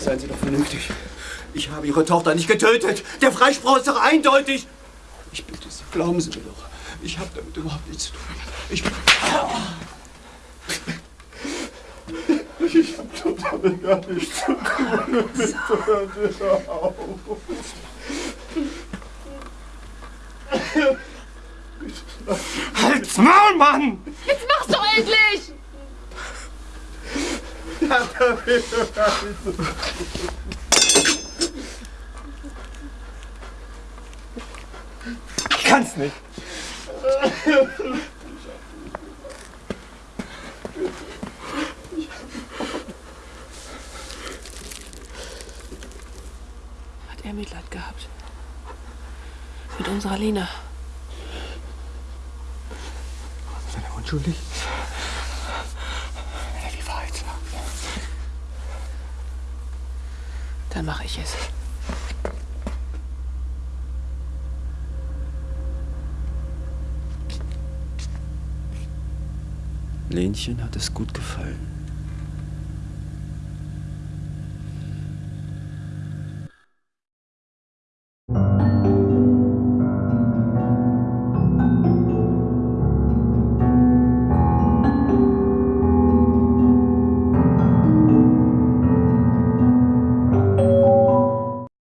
seien Sie doch vernünftig. Ich habe Ihre Tochter nicht getötet. Der Freispruch ist doch eindeutig. Ich bitte Sie, glauben Sie mir doch. Ich habe damit überhaupt nichts zu tun. Ich bin... Ich habe doch damit gar nichts zu tun. Bitte hör auf. Halt's Maul, Mann! Jetzt mach's doch endlich! Ich kann's nicht. Hat er Mitleid gehabt. Mit unserer Lena. Ist er unschuldig? Wenn er die Dann mache ich es. Lenchen hat es gut gefallen.